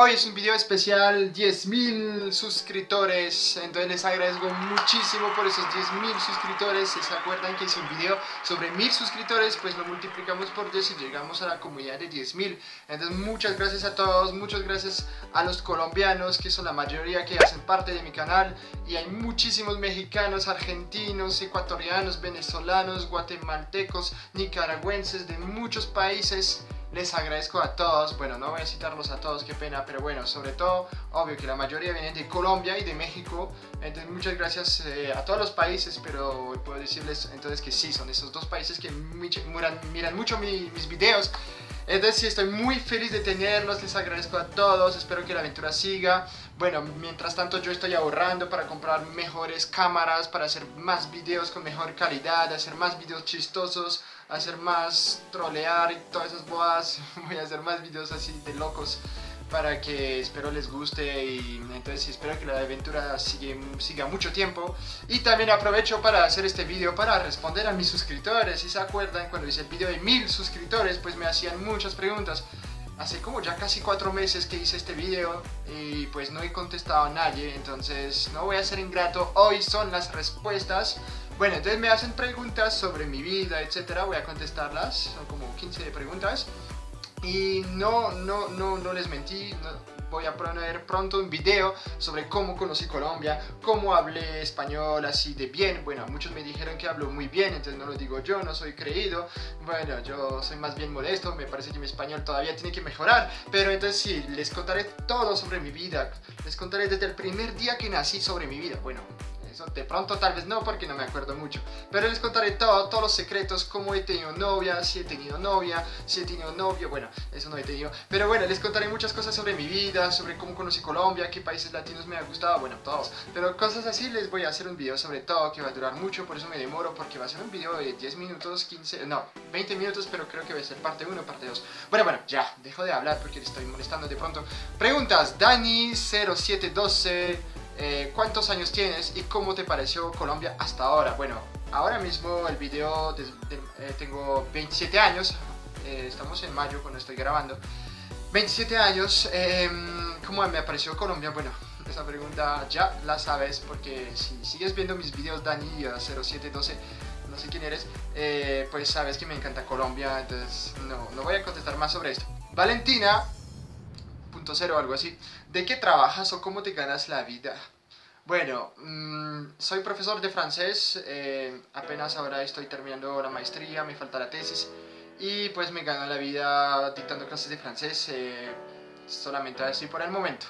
Hoy es un video especial, 10.000 suscriptores, entonces les agradezco muchísimo por esos 10.000 suscriptores, si se acuerdan que hice un video sobre 1.000 suscriptores, pues lo multiplicamos por 10 y llegamos a la comunidad de 10.000, entonces muchas gracias a todos, muchas gracias a los colombianos, que son la mayoría que hacen parte de mi canal, y hay muchísimos mexicanos, argentinos, ecuatorianos, venezolanos, guatemaltecos, nicaragüenses, de muchos países, les agradezco a todos, bueno, no voy a citarlos a todos, qué pena, pero bueno, sobre todo, obvio que la mayoría vienen de Colombia y de México, entonces muchas gracias eh, a todos los países, pero puedo decirles entonces que sí, son esos dos países que miran, miran mucho mis videos, entonces sí, estoy muy feliz de tenerlos, les agradezco a todos, espero que la aventura siga. Bueno, mientras tanto yo estoy ahorrando para comprar mejores cámaras, para hacer más videos con mejor calidad, hacer más videos chistosos, hacer más trolear y todas esas bodas. Voy a hacer más videos así de locos para que espero les guste y entonces espero que la aventura siga mucho tiempo. Y también aprovecho para hacer este video para responder a mis suscriptores. Si se acuerdan cuando hice el video de mil suscriptores pues me hacían muchas preguntas. Hace como ya casi cuatro meses que hice este video y pues no he contestado a nadie. Entonces no voy a ser ingrato. Hoy son las respuestas bueno entonces me hacen preguntas sobre mi vida etcétera voy a contestarlas son como 15 preguntas y no, no, no, no les mentí, voy a poner pronto un video sobre cómo conocí Colombia, cómo hablé español así de bien. Bueno, muchos me dijeron que hablo muy bien, entonces no lo digo yo, no soy creído. Bueno, yo soy más bien modesto, me parece que mi español todavía tiene que mejorar. Pero entonces sí, les contaré todo sobre mi vida. Les contaré desde el primer día que nací sobre mi vida. Bueno, de pronto tal vez no porque no me acuerdo mucho. Pero les contaré todo, todos los secretos, cómo he tenido novia, si he tenido novia, si he tenido novio, bueno, eso no he tenido. Pero bueno, les contaré muchas cosas sobre mi vida, sobre cómo conocí Colombia, qué países latinos me ha gustado, bueno, todos. Pero cosas así les voy a hacer un video sobre todo que va a durar mucho, por eso me demoro, porque va a ser un video de 10 minutos, 15, no, 20 minutos, pero creo que va a ser parte 1, parte 2. Bueno, bueno, ya, dejo de hablar porque le estoy molestando de pronto. Preguntas, Dani0712... Eh, cuántos años tienes y cómo te pareció Colombia hasta ahora. Bueno, ahora mismo el video, eh, tengo 27 años, eh, estamos en mayo cuando estoy grabando. 27 años, em, ¿cómo me pareció Colombia? Bueno, esa pregunta ya la sabes porque si sigues viendo mis videos Dani 0712 no sé quién eres, pues sabes que me encanta Colombia, entonces no, no voy a contestar más sobre esto. Valentina cero algo así. ¿De qué trabajas o cómo te ganas la vida? Bueno, mm, soy profesor de francés, eh, apenas ahora estoy terminando la maestría, me falta la tesis y pues me gano la vida dictando clases de francés, eh, solamente así por el momento.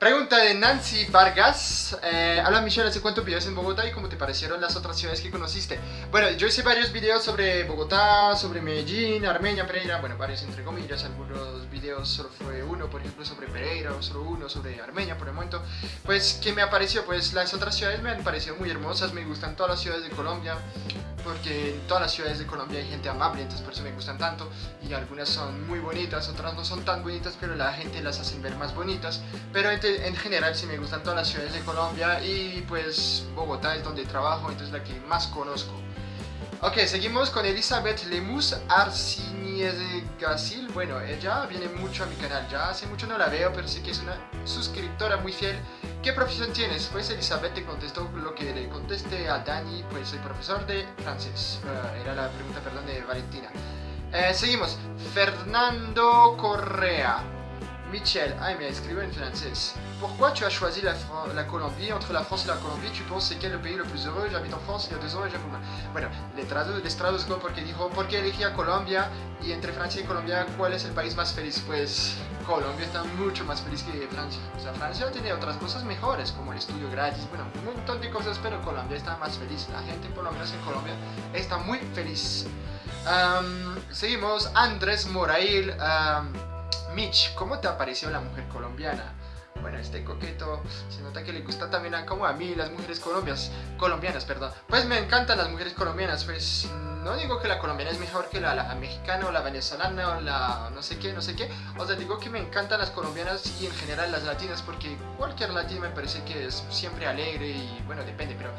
Pregunta de Nancy Vargas. Eh, Hola Michelle, ¿hace cuánto vives en Bogotá y cómo te parecieron las otras ciudades que conociste? Bueno, yo hice varios videos sobre Bogotá, sobre Medellín, Armenia, Pereira, bueno, varios entre comillas, algunos videos solo fue uno, por ejemplo, sobre Pereira, solo uno sobre Armenia por el momento. Pues, ¿qué me ha parecido? Pues las otras ciudades me han parecido muy hermosas, me gustan todas las ciudades de Colombia, porque en todas las ciudades de Colombia hay gente amable, entonces por eso me gustan tanto, y algunas son muy bonitas, otras no son tan bonitas, pero la gente las hace ver más bonitas, pero en, general sí me gustan todas las ciudades de Colombia, y pues Bogotá es donde trabajo, entonces la que más conozco. Ok, seguimos con Elizabeth Lemus Gasil. Bueno, ella viene mucho a mi canal, ya hace mucho no la veo, pero sí que es una suscriptora muy fiel. ¿Qué profesión tienes? Pues Elizabeth te contestó lo que le contesté a Dani, pues soy profesor de francés. Uh, era la pregunta, perdón, de Valentina. Eh, seguimos. Fernando Correa. Michel, ah mais écrivait en français. Pourquoi tu as choisi la, la, Colombie Entre la France et la Colombie, tu penses c'est quel le pays le plus heureux J'habite en France il y a deux ans et. Bueno, les, tradu les traduzco porque dijo, ¿por qué elegí a Colombia? Y entre Francia y Colombia, ¿cuál es el país más feliz? Pues Colombia está mucho más feliz que Francia. O sea, Francia tiene otras cosas mejores, como el estudio gratis, bueno, un montón de cosas, pero Colombia está más feliz. La gente, por lo menos en Colombia, está muy feliz. Seguimos, Andrés Morail. Mitch, ¿cómo te apareció la mujer colombiana? Bueno, este coqueto se nota que le gusta también a, como a mí las mujeres colombianas, colombianas, perdón. Pues me encantan las mujeres colombianas, pues no digo que la colombiana es mejor que la, mexicana o la venezolana o la no sé qué, no sé qué. O sea, digo que me encantan las colombianas y en general las latinas porque cualquier latina me parece que es siempre alegre y bueno, depende, pero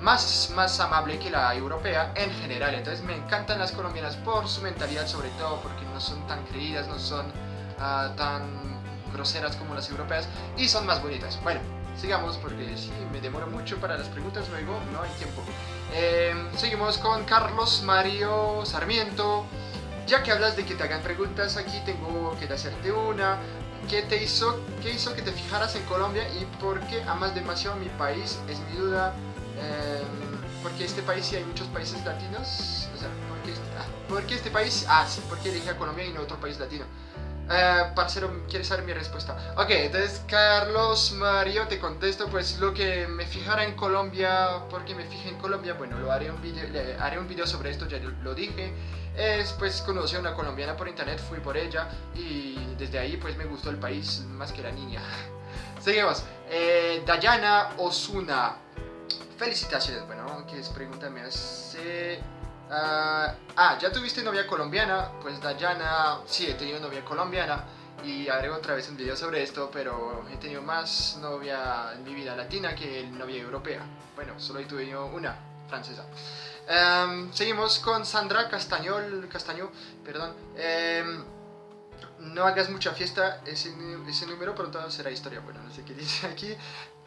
más, más amable que la europea en general. Entonces me encantan las colombianas por su mentalidad sobre todo, porque no son tan creídas, no son ah, tan groseras como las europeas y son más bonitas. Bueno, sigamos porque si me demoro mucho para las preguntas, luego no hay tiempo. Em, seguimos con Carlos Mario Sarmiento. Ya que hablas de que te hagan preguntas, aquí tengo que hacerte una. ¿Qué te hizo, qué hizo que te fijaras en Colombia y por qué amas demasiado mi país? Es mi duda. Em, porque este país sí hay muchos países latinos. O sea, ¿por qué este, ah, este país? Ah, sí, porque elige a Colombia y no otro país latino. Uh, parcero, ¿quieres saber mi respuesta? Ok, entonces Carlos Mario te contesto, pues lo que me fijara en Colombia, porque me fijé en Colombia, bueno, lo haré un video, haré un video sobre esto, ya lo dije, es pues conocí a una colombiana por internet, fui por ella y desde ahí pues me gustó el país más que la niña. Seguimos, eh, Dayana Osuna, felicitaciones, bueno, que es pregunta me hace... Ah, ah, ¿ya tuviste novia colombiana? Pues Dayana, sí, he tenido novia colombiana y haré otra vez un video sobre esto, pero he tenido más novia en mi vida latina que novia europea. Bueno, solo he tenido una, francesa. Em, seguimos con Sandra Castañol, Castaño, perdón. Em, no hagas mucha fiesta, ese, ese número pronto será historia. Bueno, no sé qué dice aquí.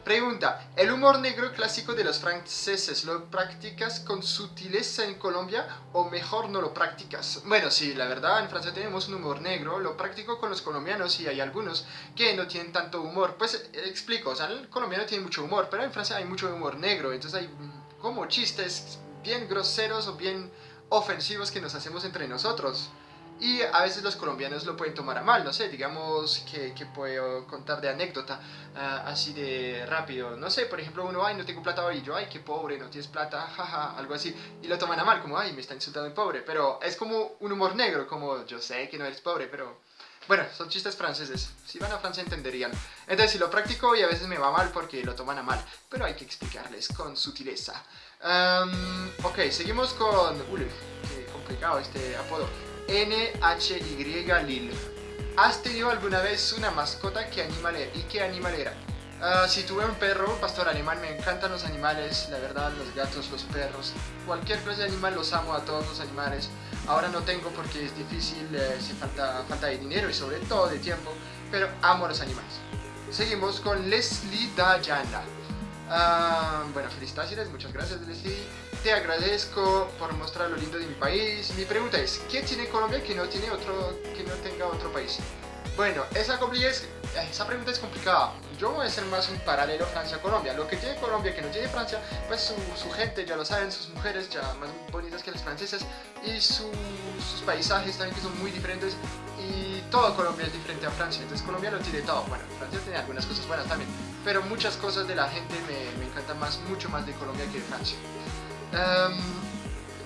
Pregunta, ¿el humor negro clásico de los franceses lo practicas con sutileza en Colombia o mejor no lo practicas? Bueno, sí, la verdad, en Francia tenemos un humor negro, lo practico con los colombianos y hay algunos que no tienen tanto humor. Pues eh, explico, o sea, el colombiano tiene mucho humor, pero en Francia hay mucho humor negro, entonces hay mm, como chistes bien groseros o bien ofensivos que nos hacemos entre nosotros. Y a veces los colombianos lo pueden tomar a mal, no sé, digamos que, que puedo contar de anécdota ah, así de rápido. No sé, por ejemplo, uno, ay, no tengo plata hoy, yo, ay, qué pobre, no tienes plata, jaja, algo así. Y lo toman a mal, como, ay, me está insultando el pobre. Pero es como un humor negro, como, yo sé que no eres pobre, pero... Bueno, son chistes franceses. Si van a Francia entenderían. Entonces, si lo practico y a veces me va mal porque lo toman a mal. Pero hay que explicarles con sutileza. ok, seguimos con... Uy, qué complicado este apodo. NHY Lil. ¿Has tenido alguna vez una mascota? ¿Qué animal era? ¿Y qué animal era? Uh, si tuve un perro, pastor alemán, me encantan los animales, la verdad, los gatos, los perros, cualquier clase de animal los amo a todos los animales. Ahora no tengo porque es difícil, eh, si falta, falta de dinero y sobre todo de tiempo, pero amo a los animales. Seguimos con Leslie Dayana. Uh, bueno, felicitaciones, muchas gracias Leslie te agradezco por mostrar lo lindo de mi país. Mi pregunta es, ¿qué tiene Colombia que no, tiene otro, que no tenga otro país? Bueno, esa, esa pregunta es complicada. Yo voy a hacer más un paralelo Francia-Colombia. Lo que tiene Colombia que no tiene Francia, pues su, gente, ya lo saben, sus mujeres ya más bonitas que las francesas y sus paisajes también que son muy diferentes y todo Colombia es diferente a Francia. Entonces Colombia lo tiene todo. Bueno, Francia tiene algunas cosas buenas también, pero muchas cosas de la gente me, me encantan más, mucho más de Colombia que de Francia. Em,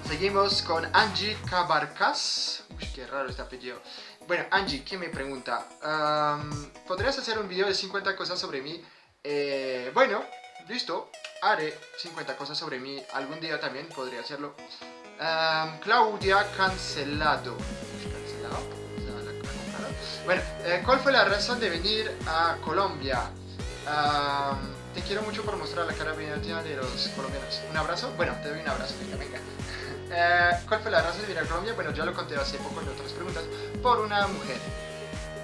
seguimos con Angie Cabarcas. Uy, qué raro este apellido. Bueno, Angie, ¿qué me pregunta? Em, ¿Podrías hacer un video de 50 cosas sobre mí? Eh, bueno, listo. Haré 50 cosas sobre mí. Algún día también podría hacerlo. Em, Claudia Cancelado. ¿Cancelado? Bueno, eh, ¿cuál fue la razón de venir a Colombia? Te quiero mucho por mostrar la cara bien de los colombianos. ¿Un abrazo? Bueno, te doy un abrazo, venga, venga. Eh, ¿Cuál fue la razón de venir a Colombia? Bueno, ya lo conté hace poco en otras preguntas. Por una mujer.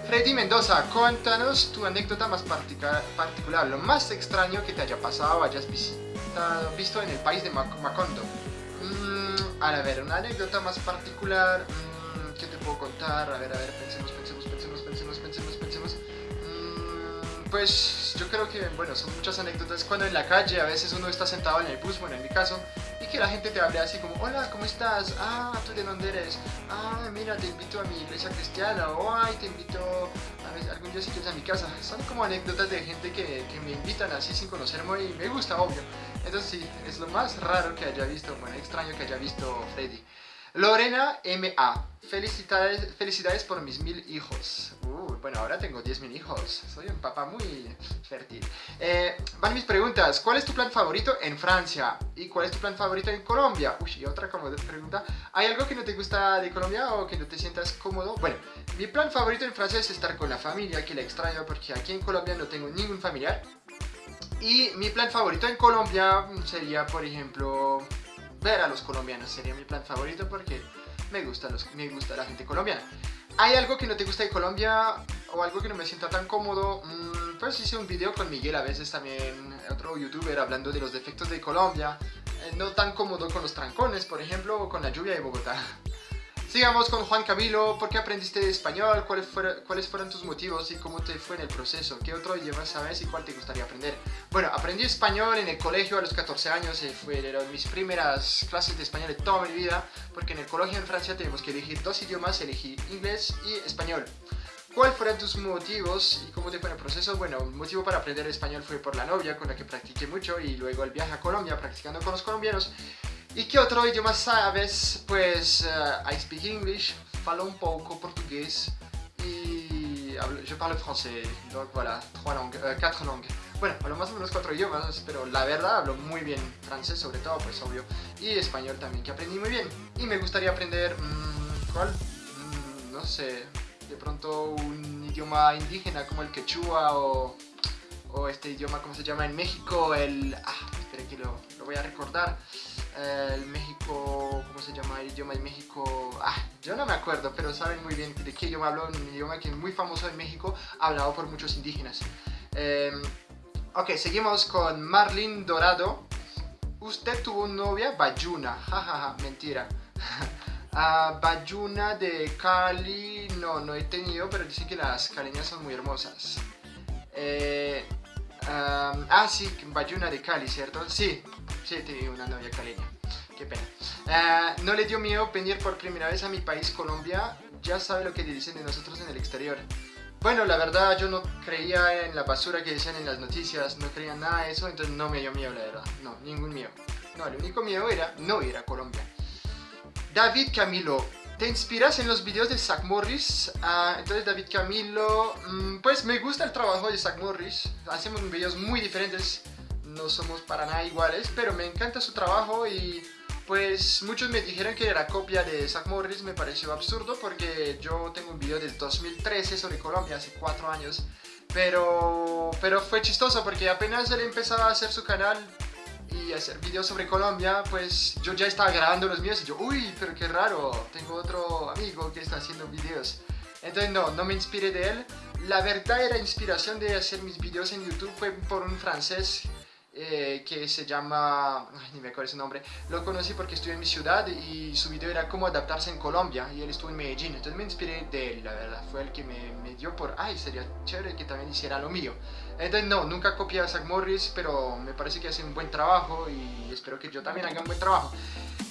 Freddy Mendoza, cuéntanos tu anécdota más particular, lo más extraño que te haya pasado o hayas visitado, visto en el país de Macondo. Mm, a ver, una anécdota más particular, mm, ¿qué te puedo contar? A ver, a ver, pensemos, pensemos, pensemos, pensemos, pensemos, pues yo creo que, bueno, son muchas anécdotas cuando en la calle a veces uno está sentado en el bus, bueno, en mi caso, y que la gente te hable así como, hola, ¿cómo estás? Ah, ¿tú de dónde eres? Ah, mira, te invito a mi iglesia cristiana, o ay, te invito a algún día si quieres a mi casa. Son como anécdotas de gente que, que me invitan así sin conocerme y me gusta, obvio. Entonces sí, es lo más raro que haya visto, bueno, extraño que haya visto Freddy. Lorena M.A. Felicidades, felicidades por mis mil hijos. Uh, bueno, ahora tengo diez mil hijos. Soy un papá muy fértil. Eh, van mis preguntas. ¿Cuál es tu plan favorito en Francia? ¿Y cuál es tu plan favorito en Colombia? Uy, y otra como pregunta. ¿Hay algo que no te gusta de Colombia o que no te sientas cómodo? Bueno, mi plan favorito en Francia es estar con la familia, que la extraño porque aquí en Colombia no tengo ningún familiar. Y mi plan favorito en Colombia sería, por ejemplo, ver a los colombianos sería mi plan favorito porque me gusta, me gusta la gente colombiana. ¿Hay algo que no te gusta de Colombia o algo que no me sienta tan cómodo? Mm, pues hice un video con Miguel a veces también, otro youtuber, hablando de los defectos de Colombia. Eh, no tan cómodo con los trancones, por ejemplo, o con la lluvia de Bogotá. Sigamos con Juan Camilo, ¿por qué aprendiste español? ¿Cuáles fueron, ¿Cuáles fueron tus motivos y cómo te fue en el proceso? ¿Qué otro idioma sabes y cuál te gustaría aprender? Bueno, aprendí español en el colegio a los 14 años, eh, fueron mis primeras clases de español de toda mi vida, porque en el colegio en Francia tenemos que elegir dos idiomas, elegí inglés y español. ¿Cuáles fueron tus motivos y cómo te fue el proceso? Bueno, un motivo para aprender español fue por la novia con la que practiqué mucho y luego el viaje a Colombia practicando con los colombianos. ¿Y qué otro idioma sabes? Pues uh, I speak English, falo un poco portugués y hablo, je parle français. Donc voilà, trois langues, uh, langues. Bueno, hablo más o menos cuatro idiomas, pero la verdad hablo muy bien francés sobre todo, pues obvio, y español también, que aprendí muy bien. Y me gustaría aprender, mmm, ¿cuál? Mm, no sé, de pronto un idioma indígena como el quechua o, o este idioma, ¿cómo se llama? En México, el... Ah, espera que lo, lo voy a recordar el México, ¿cómo se llama el idioma de México? Ah, yo no me acuerdo, pero saben muy bien de qué idioma hablo, un idioma que es muy famoso en México, hablado por muchos indígenas. Em, ok, seguimos con Marlene Dorado. Usted tuvo novia Bayuna, jajaja, mentira. Uh, Bayuna de Cali, no, no he tenido, pero dice que las caleñas son muy hermosas. Eh, ah, sí, Bayuna de Cali, ¿cierto? Sí, Sí, tenía una novia caleña. Qué pena. Ah, no le dio miedo venir por primera vez a mi país, Colombia. Ya sabe lo que dicen de nosotros en el exterior. Bueno, la verdad yo no creía en la basura que decían en las noticias, no creía nada de eso, entonces no me dio miedo, la verdad. No, ningún miedo. No, el único miedo era no ir a Colombia. David Camilo, ¿te inspiras en los videos de Zach Morris? Ah, entonces David Camilo, mm, pues me gusta el trabajo de Zach Morris. Hacemos videos muy diferentes no somos para nada iguales, pero me encanta su trabajo y pues muchos me dijeron que era copia de Zach Morris, me pareció absurdo porque yo tengo un video del 2013 sobre Colombia, hace cuatro años, pero, pero fue chistoso porque apenas él empezaba a hacer su canal y hacer videos sobre Colombia, pues yo ya estaba grabando los míos y yo, uy, pero qué raro, tengo otro amigo que está haciendo videos. Entonces no, no me inspiré de él. La verdadera inspiración de hacer mis videos en YouTube fue por un francés eh, que se llama, ni me acuerdo su nombre, lo conocí porque estuve en mi ciudad y su video era cómo adaptarse en Colombia y él estuvo en Medellín, entonces me inspiré de él, la verdad, fue el que me, me dio por, ay, sería chévere que también hiciera lo mío. Entonces no, nunca copié a Zach Morris, pero me parece que hace un buen trabajo y espero que yo también haga un buen trabajo.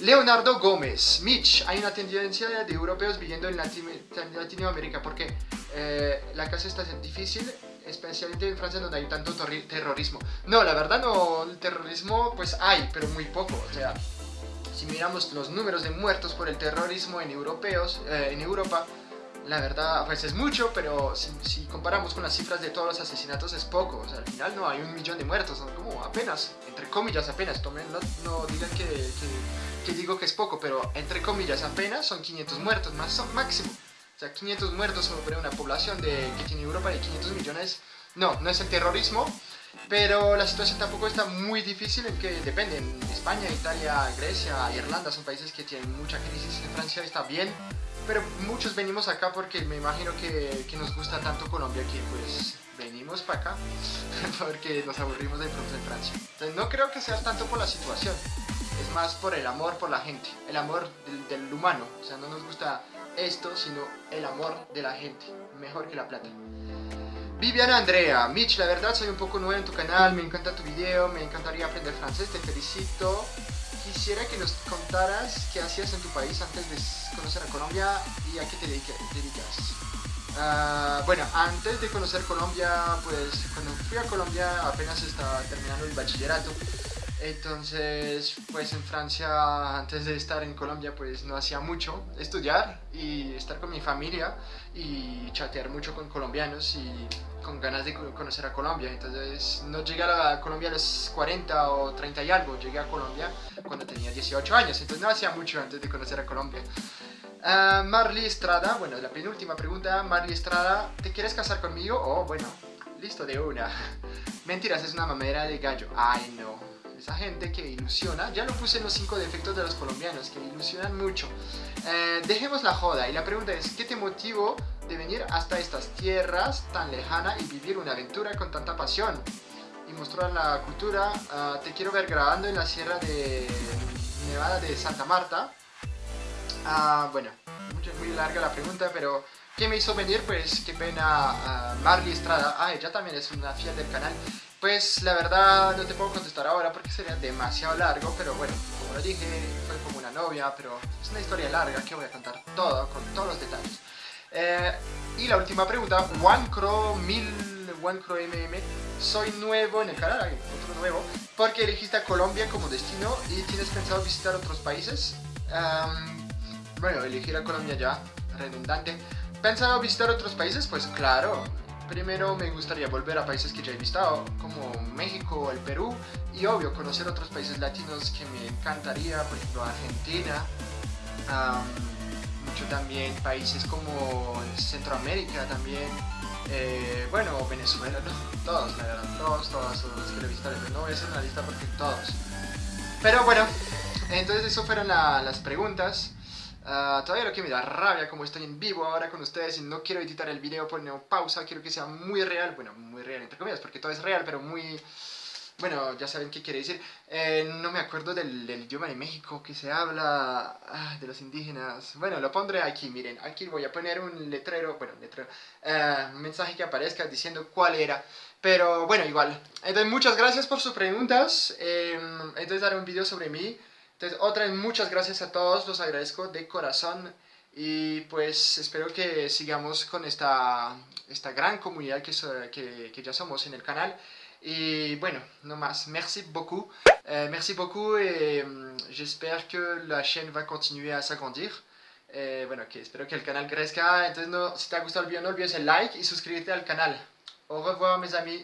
Leonardo Gómez, Mitch, hay una tendencia de europeos viviendo en Latinoamérica porque eh, la casa está difícil especialmente en Francia donde hay tanto terrorismo. No, la verdad no, el terrorismo pues hay, pero muy poco, o sea, si miramos los números de muertos por el terrorismo en, europeos, eh, en Europa, la verdad pues es mucho, pero si, comparamos con las cifras de todos los asesinatos es poco, o sea, al final no hay un millón de muertos, son como apenas, entre comillas apenas, tomen, no, no digan que, que, que, digo que es poco, pero entre comillas apenas son 500 muertos, más son máximo. O sea, 500 muertos sobre una población de, que tiene Europa de 500 millones. No, no es el terrorismo, pero la situación tampoco está muy difícil en que dependen. España, Italia, Grecia, Irlanda son países que tienen mucha crisis. En Francia está bien, pero muchos venimos acá porque me imagino que, que nos gusta tanto Colombia que pues venimos para acá porque nos aburrimos de pronto en Francia. Entonces no creo que sea tanto por la situación, es más por el amor por la gente, el amor del, del humano. O sea, no nos gusta esto, sino el amor de la gente, mejor que la plata. Viviana Andrea, Mitch, la verdad soy un poco nuevo en tu canal, me encanta tu video, me encantaría aprender francés, te felicito. Quisiera que nos contaras qué hacías en tu país antes de conocer a Colombia y a qué te dedicas. Uh, bueno, antes de conocer Colombia, pues cuando fui a Colombia apenas estaba terminando el bachillerato entonces, pues en Francia, antes de estar en Colombia, pues no hacía mucho, estudiar y estar con mi familia y chatear mucho con colombianos y con ganas de conocer a Colombia. Entonces, no llegué a Colombia a los 40 o 30 y algo, llegué a Colombia cuando tenía 18 años, entonces no hacía mucho antes de conocer a Colombia. Uh, Marley Estrada, bueno, la penúltima pregunta, Marley Estrada, ¿te quieres casar conmigo? Oh, bueno, listo de una. Mentiras, es una mamera de gallo. Ay, no esa gente que ilusiona, ya lo puse en los cinco defectos de los colombianos, que ilusionan mucho. Eh, dejemos la joda y la pregunta es, ¿qué te motivó de venir hasta estas tierras tan lejanas y vivir una aventura con tanta pasión? Y mostrar la cultura, ah, te quiero ver grabando en la sierra de Nevada de Santa Marta. Ah, bueno, muy larga la pregunta, pero ¿qué me hizo venir? Pues qué pena Marley Estrada, ah, ella también es una fiel del canal. Pues la verdad no te puedo contestar ahora porque sería demasiado largo, pero bueno, como lo dije, fue como una novia, pero es una historia larga que voy a contar todo, con todos los detalles. Eh, y la última pregunta, OneCro 1000, OneCro MM, soy nuevo en el canal, otro nuevo, porque elegiste a Colombia como destino y tienes pensado visitar otros países. bueno, elegir a Colombia ya, redundante. ¿Pensado visitar otros países? Pues claro, Primero me gustaría volver a países que ya he visitado, como México, el Perú, y obvio conocer otros países latinos que me encantaría, por ejemplo Argentina, mucho también países como Centroamérica también, eh, bueno, Venezuela, todos, la verdad, todos, todos, todos los que he visitado, no hacer una lista porque todos. Pero bueno, entonces eso fueron las preguntas. Ah, todavía lo que me da rabia como estoy en vivo ahora con ustedes y no quiero editar el video, poner pausa, quiero que sea muy real, bueno, muy real entre comillas, porque todo es real, pero muy... Bueno, ya saben qué quiere decir. Eh, no me acuerdo del, idioma de México que se habla ah, de los indígenas. Bueno, lo pondré aquí, miren. Aquí voy a poner un letrero, bueno, letrero, uh, un mensaje que aparezca diciendo cuál era. Pero bueno, igual. Entonces, muchas gracias por sus preguntas. Eh, entonces, haré un video sobre mí. Entonces, otra vez muchas gracias a todos, los agradezco de corazón y pues espero que sigamos con esta, esta gran comunidad que, que, que, ya somos en el canal. Y bueno, no más, merci beaucoup. Euh, merci beaucoup et mm, j'espère que la chaîne va continuer à s'agrandir. Eh, bueno, que espero que el canal crezca. Entonces, no, si te ha gustado el video, no olvides el like y suscríbete al canal. Au revoir, mes amis.